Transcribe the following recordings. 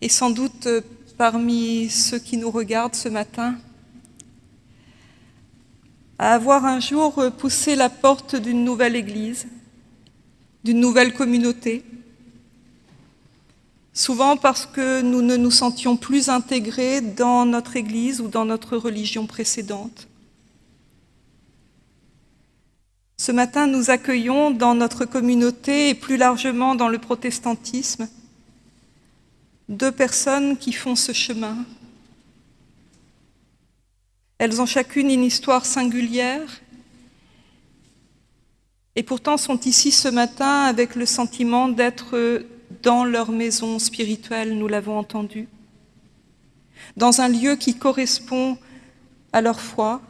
et sans doute parmi ceux qui nous regardent ce matin, à avoir un jour poussé la porte d'une nouvelle église, d'une nouvelle communauté, souvent parce que nous ne nous sentions plus intégrés dans notre église ou dans notre religion précédente. Ce matin, nous accueillons dans notre communauté et plus largement dans le protestantisme deux personnes qui font ce chemin. Elles ont chacune une histoire singulière et pourtant sont ici ce matin avec le sentiment d'être dans leur maison spirituelle, nous l'avons entendu, dans un lieu qui correspond à leur foi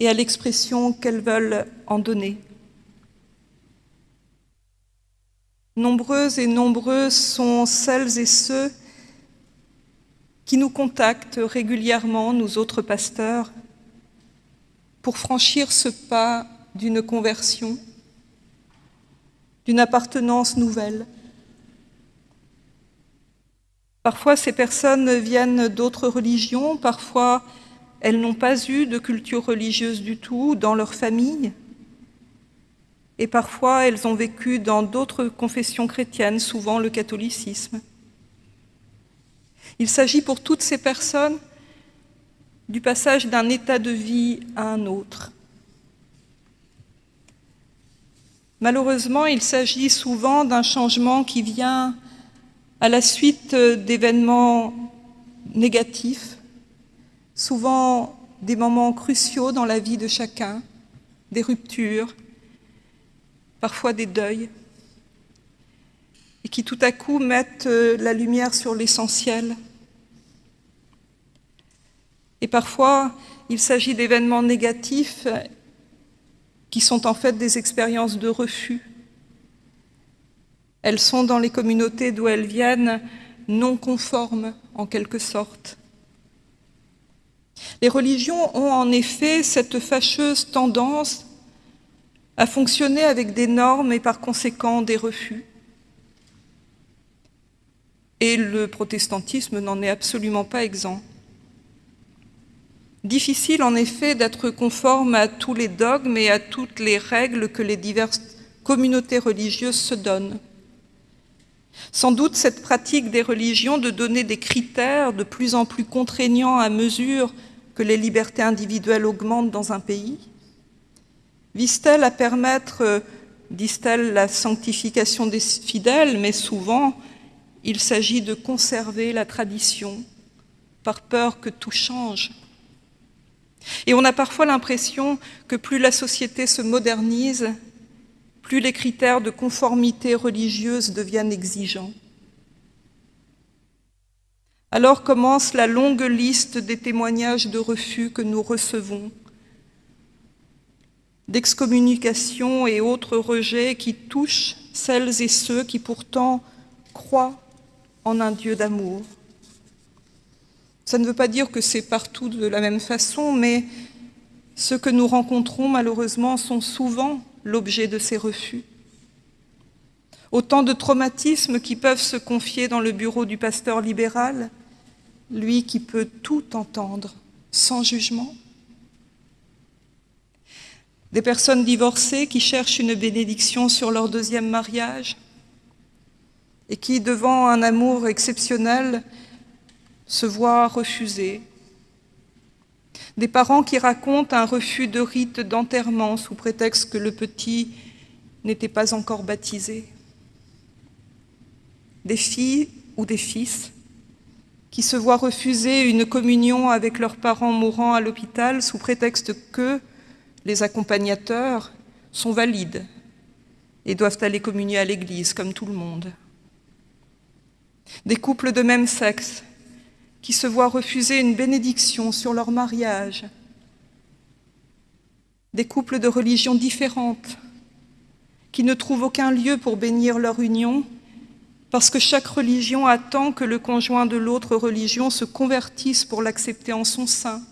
et à l'expression qu'elles veulent en donner. Nombreuses et nombreux sont celles et ceux qui nous contactent régulièrement, nous autres pasteurs, pour franchir ce pas d'une conversion, d'une appartenance nouvelle. Parfois, ces personnes viennent d'autres religions, parfois elles n'ont pas eu de culture religieuse du tout dans leur famille, et parfois elles ont vécu dans d'autres confessions chrétiennes, souvent le catholicisme. Il s'agit pour toutes ces personnes du passage d'un état de vie à un autre. Malheureusement, il s'agit souvent d'un changement qui vient à la suite d'événements négatifs, souvent des moments cruciaux dans la vie de chacun, des ruptures, parfois des deuils, qui tout à coup mettent euh, la lumière sur l'essentiel. Et parfois, il s'agit d'événements négatifs qui sont en fait des expériences de refus. Elles sont dans les communautés d'où elles viennent non conformes en quelque sorte. Les religions ont en effet cette fâcheuse tendance à fonctionner avec des normes et par conséquent des refus. Et le protestantisme n'en est absolument pas exempt. Difficile en effet d'être conforme à tous les dogmes et à toutes les règles que les diverses communautés religieuses se donnent. Sans doute cette pratique des religions de donner des critères de plus en plus contraignants à mesure que les libertés individuelles augmentent dans un pays Vise-t-elle à permettre, euh, disent-elles, la sanctification des fidèles, mais souvent il s'agit de conserver la tradition par peur que tout change. Et on a parfois l'impression que plus la société se modernise, plus les critères de conformité religieuse deviennent exigeants. Alors commence la longue liste des témoignages de refus que nous recevons d'excommunication et autres rejets qui touchent celles et ceux qui pourtant croient en un Dieu d'amour. Ça ne veut pas dire que c'est partout de la même façon, mais ceux que nous rencontrons malheureusement sont souvent l'objet de ces refus. Autant de traumatismes qui peuvent se confier dans le bureau du pasteur libéral, lui qui peut tout entendre sans jugement, des personnes divorcées qui cherchent une bénédiction sur leur deuxième mariage et qui, devant un amour exceptionnel, se voient refuser. Des parents qui racontent un refus de rite d'enterrement sous prétexte que le petit n'était pas encore baptisé. Des filles ou des fils qui se voient refuser une communion avec leurs parents mourants à l'hôpital sous prétexte que les accompagnateurs sont valides et doivent aller communier à l'église comme tout le monde. Des couples de même sexe qui se voient refuser une bénédiction sur leur mariage. Des couples de religions différentes qui ne trouvent aucun lieu pour bénir leur union parce que chaque religion attend que le conjoint de l'autre religion se convertisse pour l'accepter en son sein.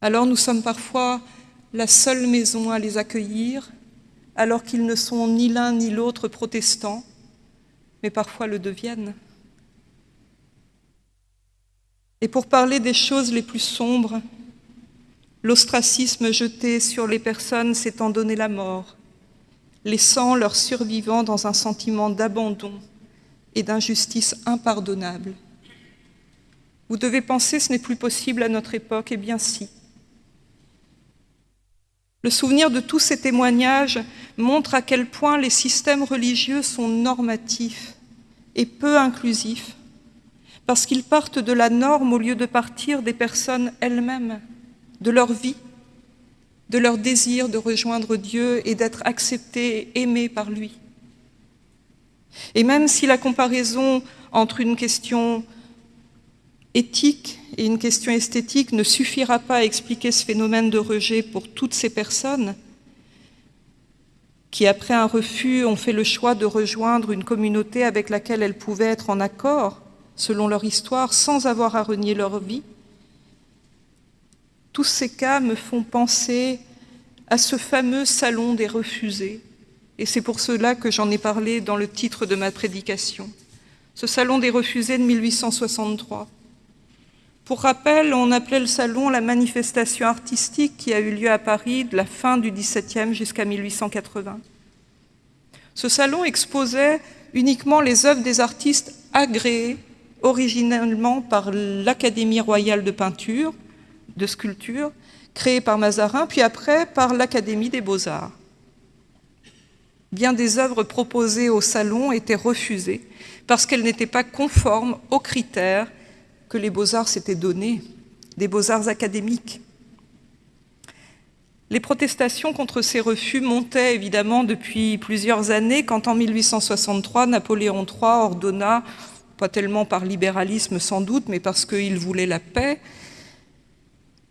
Alors nous sommes parfois la seule maison à les accueillir, alors qu'ils ne sont ni l'un ni l'autre protestants, mais parfois le deviennent. Et pour parler des choses les plus sombres, l'ostracisme jeté sur les personnes s'étant donné la mort, laissant leurs survivants dans un sentiment d'abandon et d'injustice impardonnable. Vous devez penser ce n'est plus possible à notre époque, eh bien si. Le souvenir de tous ces témoignages montre à quel point les systèmes religieux sont normatifs et peu inclusifs, parce qu'ils partent de la norme au lieu de partir des personnes elles-mêmes, de leur vie, de leur désir de rejoindre Dieu et d'être acceptées et aimées par lui. Et même si la comparaison entre une question éthique et une question esthétique ne suffira pas à expliquer ce phénomène de rejet pour toutes ces personnes qui, après un refus, ont fait le choix de rejoindre une communauté avec laquelle elles pouvaient être en accord, selon leur histoire, sans avoir à renier leur vie? Tous ces cas me font penser à ce fameux salon des refusés, et c'est pour cela que j'en ai parlé dans le titre de ma prédication. Ce salon des refusés de 1863. Pour rappel, on appelait le salon la manifestation artistique qui a eu lieu à Paris de la fin du XVIIe jusqu'à 1880. Ce salon exposait uniquement les œuvres des artistes agréés originellement par l'Académie royale de peinture, de sculpture, créée par Mazarin, puis après par l'Académie des beaux-arts. Bien des œuvres proposées au salon étaient refusées parce qu'elles n'étaient pas conformes aux critères que les beaux-arts s'étaient donnés, des beaux-arts académiques. Les protestations contre ces refus montaient évidemment depuis plusieurs années quand en 1863, Napoléon III ordonna, pas tellement par libéralisme sans doute, mais parce qu'il voulait la paix,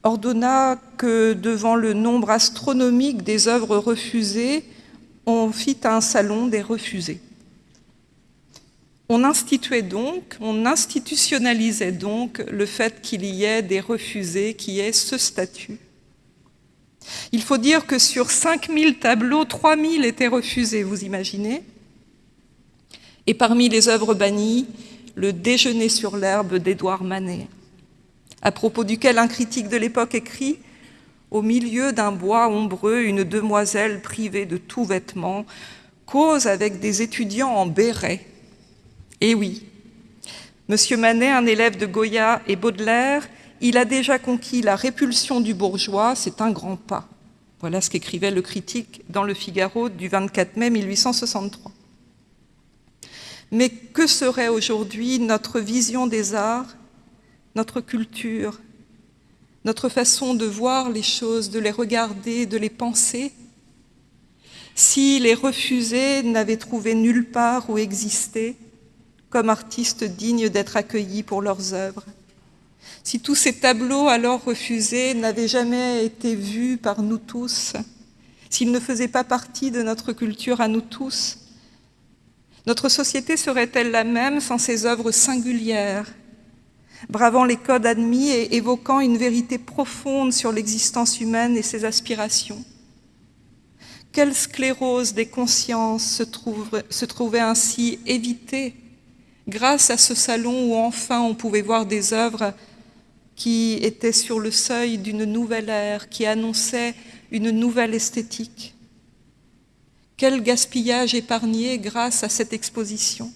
ordonna que devant le nombre astronomique des œuvres refusées, on fit un salon des refusés. On instituait donc, on institutionnalisait donc le fait qu'il y ait des refusés, qui ait ce statut. Il faut dire que sur 5000 tableaux, 3000 étaient refusés, vous imaginez? Et parmi les œuvres bannies, le Déjeuner sur l'herbe d'Édouard Manet, à propos duquel un critique de l'époque écrit « Au milieu d'un bois ombreux, une demoiselle privée de tout vêtement cause avec des étudiants en béret eh oui, Monsieur Manet, un élève de Goya et Baudelaire, il a déjà conquis la répulsion du bourgeois, c'est un grand pas. Voilà ce qu'écrivait le critique dans le Figaro du 24 mai 1863. Mais que serait aujourd'hui notre vision des arts, notre culture, notre façon de voir les choses, de les regarder, de les penser, si les refusés n'avaient trouvé nulle part où exister, comme artistes dignes d'être accueillis pour leurs œuvres. Si tous ces tableaux alors refusés n'avaient jamais été vus par nous tous, s'ils ne faisaient pas partie de notre culture à nous tous, notre société serait-elle la même sans ces œuvres singulières, bravant les codes admis et évoquant une vérité profonde sur l'existence humaine et ses aspirations? Quelle sclérose des consciences se, trouvait ainsi évitée grâce à ce salon où enfin on pouvait voir des œuvres qui étaient sur le seuil d'une nouvelle ère, qui annonçaient une nouvelle esthétique. Quel gaspillage épargné grâce à cette exposition.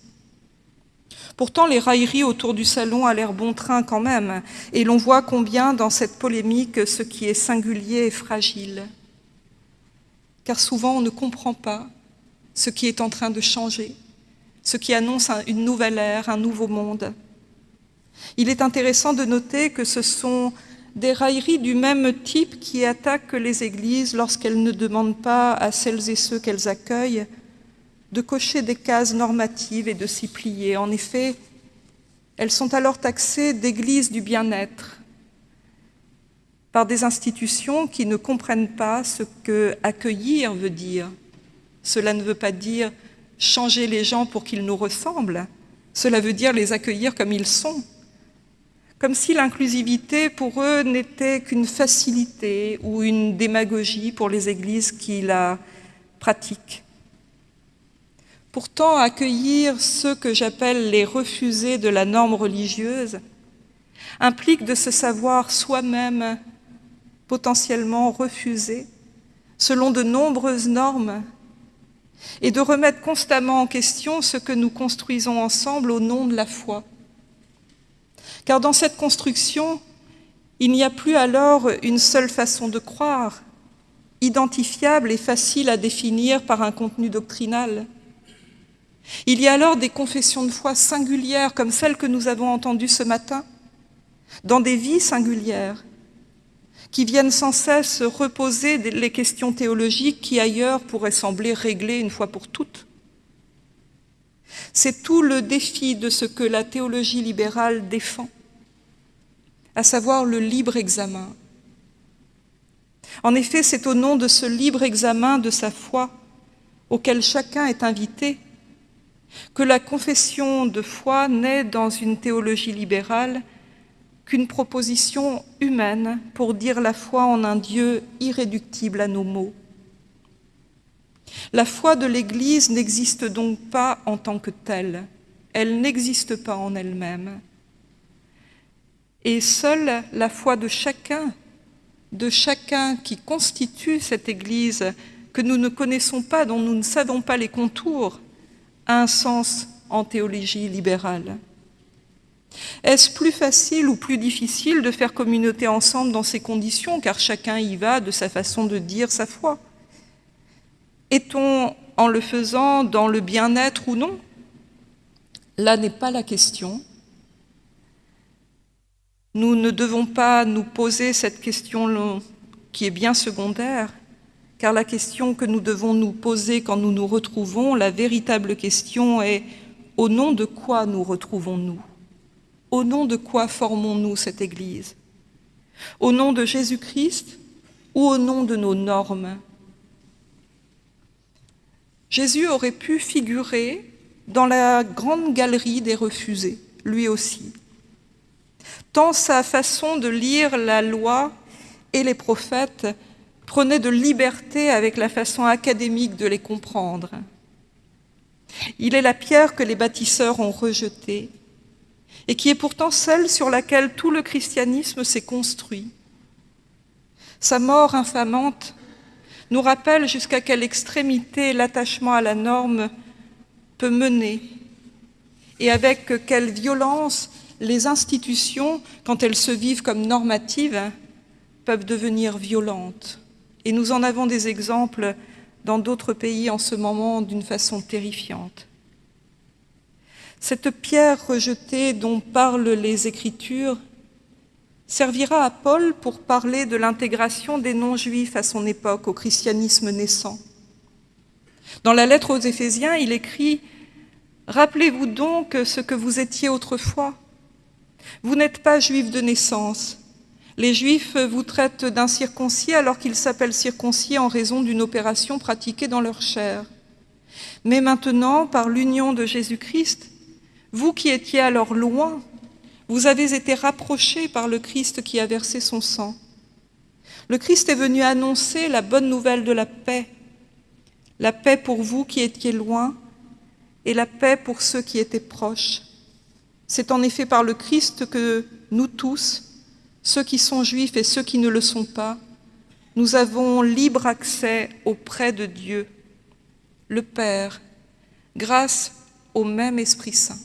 Pourtant, les railleries autour du salon a l'air bon train quand même, et l'on voit combien dans cette polémique ce qui est singulier est fragile. Car souvent on ne comprend pas ce qui est en train de changer, ce qui annonce une nouvelle ère, un nouveau monde. Il est intéressant de noter que ce sont des railleries du même type qui attaquent les églises lorsqu'elles ne demandent pas à celles et ceux qu'elles accueillent de cocher des cases normatives et de s'y plier. En effet, elles sont alors taxées d'églises du bien-être par des institutions qui ne comprennent pas ce que accueillir veut dire. Cela ne veut pas dire changer les gens pour qu'ils nous ressemblent, cela veut dire les accueillir comme ils sont. Comme si l'inclusivité pour eux n'était qu'une facilité ou une démagogie pour les églises qui la pratiquent. Pourtant, accueillir ceux que j'appelle les refusés de la norme religieuse implique de se savoir soi-même potentiellement refusé selon de nombreuses normes et de remettre constamment en question ce que nous construisons ensemble au nom de la foi. Car dans cette construction, il n'y a plus alors une seule façon de croire, identifiable et facile à définir par un contenu doctrinal. Il y a alors des confessions de foi singulières comme celles que nous avons entendues ce matin, dans des vies singulières, qui viennent sans cesse reposer les questions théologiques qui ailleurs pourraient sembler réglées une fois pour toutes. C'est tout le défi de ce que la théologie libérale défend, à savoir le libre examen. En effet, c'est au nom de ce libre examen de sa foi, auquel chacun est invité, que la confession de foi naît dans une théologie libérale qu'une proposition humaine pour dire la foi en un Dieu irréductible à nos mots. La foi de l'Église n'existe donc pas en tant que telle, elle n'existe pas en elle-même. Et seule la foi de chacun, de chacun qui constitue cette Église que nous ne connaissons pas, dont nous ne savons pas les contours, a un sens en théologie libérale. Est-ce plus facile ou plus difficile de faire communauté ensemble dans ces conditions, car chacun y va de sa façon de dire sa foi? Est-on, en le faisant, dans le bien-être ou non? Là n'est pas la question. Nous ne devons pas nous poser cette question qui est bien secondaire, car la question que nous devons nous poser quand nous nous retrouvons, la véritable question est « au nom de quoi nous retrouvons-nous » Au nom de quoi formons-nous cette Église? Au nom de Jésus-Christ ou au nom de nos normes? Jésus aurait pu figurer dans la grande galerie des refusés, lui aussi. Tant sa façon de lire la loi et les prophètes prenait de liberté avec la façon académique de les comprendre. Il est la pierre que les bâtisseurs ont rejetée et qui est pourtant celle sur laquelle tout le christianisme s'est construit. Sa mort infamante nous rappelle jusqu'à quelle extrémité l'attachement à la norme peut mener et avec quelle violence les institutions, quand elles se vivent comme normatives, peuvent devenir violentes. Et nous en avons des exemples dans d'autres pays en ce moment d'une façon terrifiante. Cette pierre rejetée dont parlent les Écritures servira à Paul pour parler de l'intégration des non-juifs à son époque au christianisme naissant. Dans la lettre aux Éphésiens, il écrit « Rappelez-vous donc ce que vous étiez autrefois. Vous n'êtes pas juifs de naissance. Les juifs vous traitent d'incirconcis alors qu'ils s'appellent circoncis en raison d'une opération pratiquée dans leur chair. Mais maintenant, par l'union de Jésus-Christ, vous qui étiez alors loin, vous avez été rapprochés par le Christ qui a versé son sang. Le Christ est venu annoncer la bonne nouvelle de la paix, la paix pour vous qui étiez loin et la paix pour ceux qui étaient proches. C'est en effet par le Christ que nous tous, ceux qui sont juifs et ceux qui ne le sont pas, nous avons libre accès auprès de Dieu, le Père, grâce au même Esprit Saint.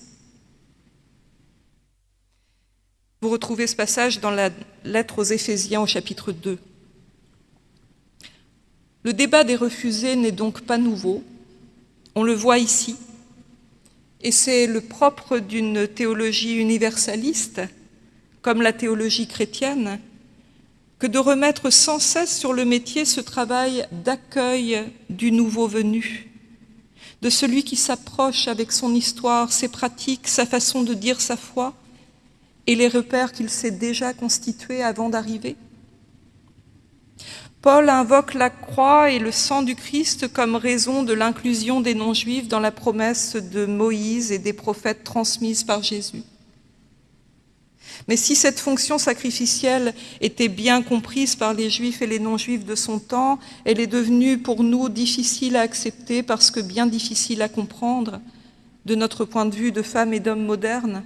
Vous retrouvez ce passage dans la lettre aux Éphésiens au chapitre 2. Le débat des refusés n'est donc pas nouveau, on le voit ici, et c'est le propre d'une théologie universaliste, comme la théologie chrétienne, que de remettre sans cesse sur le métier ce travail d'accueil du nouveau venu, de celui qui s'approche avec son histoire, ses pratiques, sa façon de dire sa foi, et les repères qu'il s'est déjà constitués avant d'arriver? Paul invoque la croix et le sang du Christ comme raison de l'inclusion des non-juifs dans la promesse de Moïse et des prophètes transmises par Jésus. Mais si cette fonction sacrificielle était bien comprise par les juifs et les non-juifs de son temps, elle est devenue pour nous difficile à accepter parce que bien difficile à comprendre de notre point de vue de femmes et d'hommes modernes.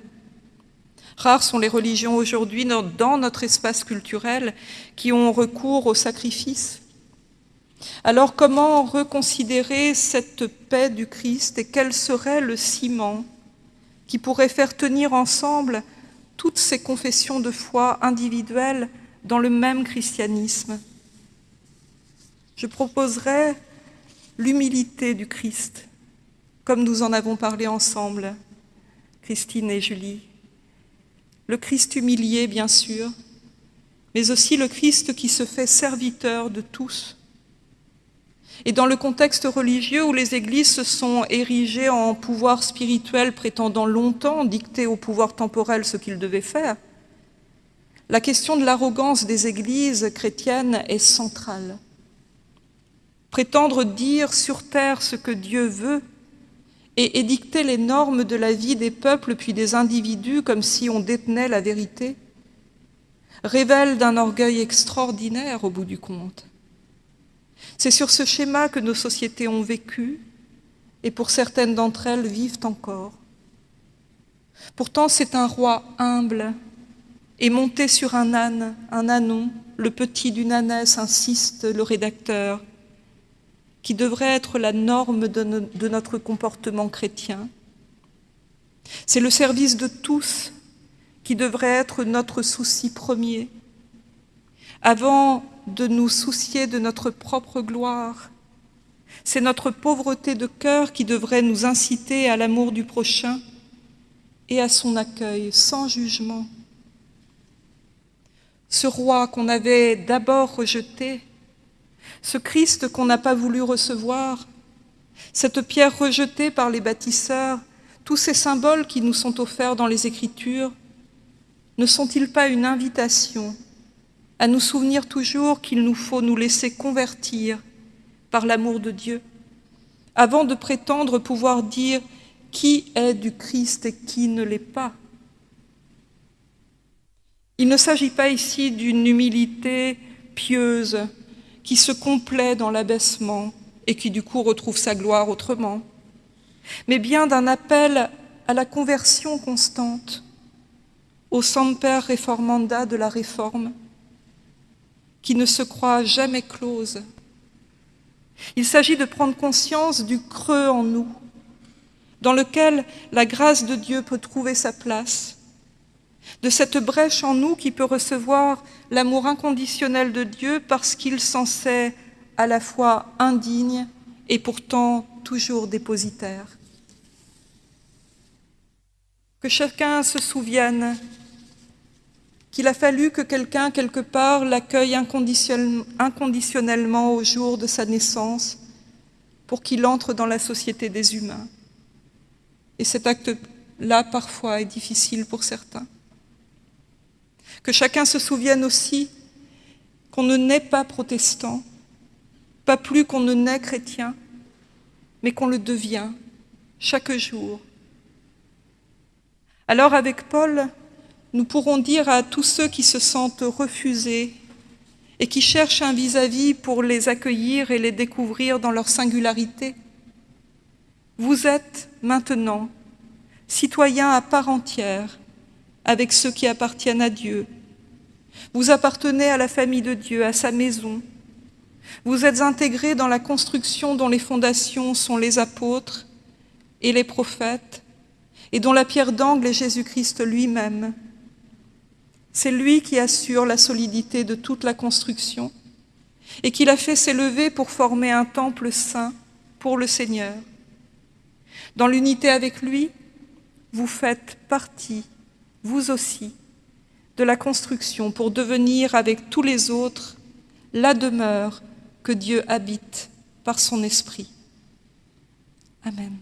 Rares sont les religions aujourd'hui dans notre espace culturel qui ont recours au sacrifice. Alors comment reconsidérer cette paix du Christ et quel serait le ciment qui pourrait faire tenir ensemble toutes ces confessions de foi individuelles dans le même christianisme? Je proposerai l'humilité du Christ, comme nous en avons parlé ensemble, Christine et Julie. Le Christ humilié, bien sûr, mais aussi le Christ qui se fait serviteur de tous. Et dans le contexte religieux où les églises se sont érigées en pouvoir spirituel prétendant longtemps dicter au pouvoir temporel ce qu'ils devaient faire, la question de l'arrogance des églises chrétiennes est centrale. Prétendre dire sur terre ce que Dieu veut et édicter les normes de la vie des peuples puis des individus comme si on détenait la vérité, révèle d'un orgueil extraordinaire au bout du compte. C'est sur ce schéma que nos sociétés ont vécu et pour certaines d'entre elles vivent encore. Pourtant, c'est un roi humble et monté sur un âne, un ânon, le petit d'une ânesse, insiste le rédacteur, qui devrait être la norme de, notre comportement chrétien. C'est le service de tous qui devrait être notre souci premier. Avant de nous soucier de notre propre gloire, c'est notre pauvreté de cœur qui devrait nous inciter à l'amour du prochain et à son accueil sans jugement. Ce roi qu'on avait d'abord rejeté ce Christ qu'on n'a pas voulu recevoir, cette pierre rejetée par les bâtisseurs, tous ces symboles qui nous sont offerts dans les Écritures, ne sont-ils pas une invitation à nous souvenir toujours qu'il nous faut nous laisser convertir par l'amour de Dieu, avant de prétendre pouvoir dire qui est du Christ et qui ne l'est pas? Il ne s'agit pas ici d'une humilité pieuse, qui se complaît dans l'abaissement et qui du coup retrouve sa gloire autrement, mais bien d'un appel à la conversion constante, au semper reformanda de la réforme, qui ne se croit jamais close. Il s'agit de prendre conscience du creux en nous, dans lequel la grâce de Dieu peut trouver sa place, de cette brèche en nous qui peut recevoir l'amour inconditionnel de Dieu parce qu'il s'en sait à la fois indigne et pourtant toujours dépositaire. Que chacun se souvienne qu'il a fallu que quelqu'un, quelque part, l'accueille inconditionnellement au jour de sa naissance pour qu'il entre dans la société des humains. Et cet acte-là, parfois, est difficile pour certains. Que chacun se souvienne aussi qu'on ne naît pas protestant, pas plus qu'on ne naît chrétien, mais qu'on le devient chaque jour. Alors avec Paul, nous pourrons dire à tous ceux qui se sentent refusés et qui cherchent un vis-à-vis -vis pour les accueillir et les découvrir dans leur singularité, vous êtes maintenant citoyens à part entière avec ceux qui appartiennent à Dieu. Vous appartenez à la famille de Dieu, à sa maison. Vous êtes intégrés dans la construction dont les fondations sont les apôtres et les prophètes, et dont la pierre d'angle est Jésus-Christ lui-même. C'est lui qui assure la solidité de toute la construction et qui l'a fait s'élever pour former un temple saint pour le Seigneur. Dans l'unité avec lui, vous faites partie vous aussi, de la construction pour devenir avec tous les autres la demeure que Dieu habite par son esprit. Amen.